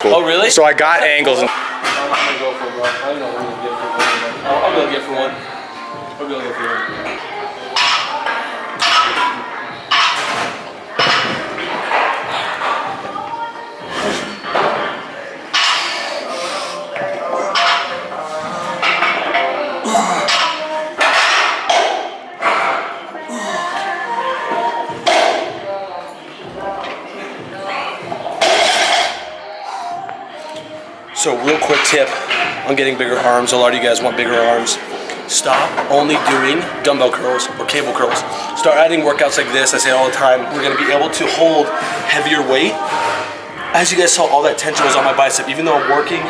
Cool. Oh, really? So I got angles. And I'm gonna go for one. I don't know what I'm gonna get for one. I'll, I'll go get for one. I'll go get for one. So real quick tip on getting bigger arms. A lot of you guys want bigger arms. Stop only doing dumbbell curls or cable curls. Start adding workouts like this. I say all the time. We're gonna be able to hold heavier weight. As you guys saw, all that tension was on my bicep. Even though I'm working,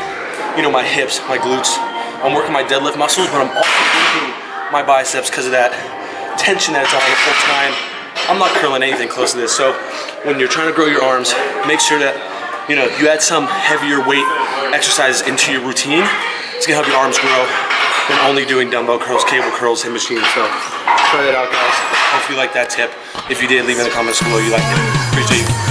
you know, my hips, my glutes. I'm working my deadlift muscles, but I'm also working my biceps because of that tension that's on the full time. I'm not curling anything close to this. So when you're trying to grow your arms, make sure that you know you add some heavier weight exercises into your routine. It's gonna help your arms grow than only doing dumbbell curls, cable curls, and machines. So try that out, guys. Hope you like that tip. If you did, leave in the comments below you liked it. Appreciate you.